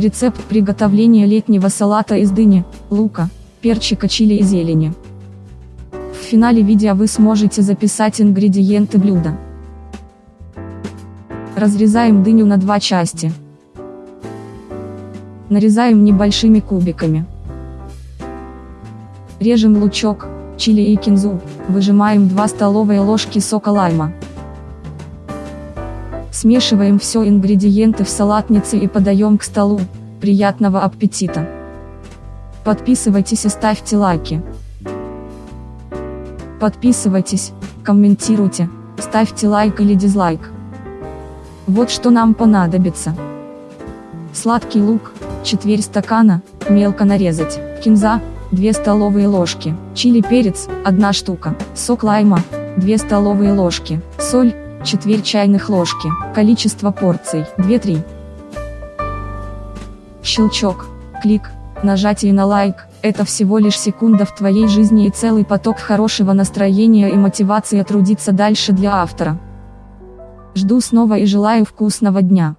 Рецепт приготовления летнего салата из дыни, лука, перчика чили и зелени. В финале видео вы сможете записать ингредиенты блюда. Разрезаем дыню на два части. Нарезаем небольшими кубиками. Режем лучок, чили и кинзу, выжимаем 2 столовые ложки сока лайма. Смешиваем все ингредиенты в салатнице и подаем к столу. Приятного аппетита! Подписывайтесь и ставьте лайки. Подписывайтесь, комментируйте, ставьте лайк или дизлайк. Вот что нам понадобится. Сладкий лук, четверть стакана, мелко нарезать, кинза, 2 столовые ложки, чили перец, 1 штука, сок лайма, 2 столовые ложки, соль, четверть чайных ложки, количество порций, 2-3. Щелчок, клик, нажатие на лайк, это всего лишь секунда в твоей жизни и целый поток хорошего настроения и мотивации трудиться дальше для автора. Жду снова и желаю вкусного дня.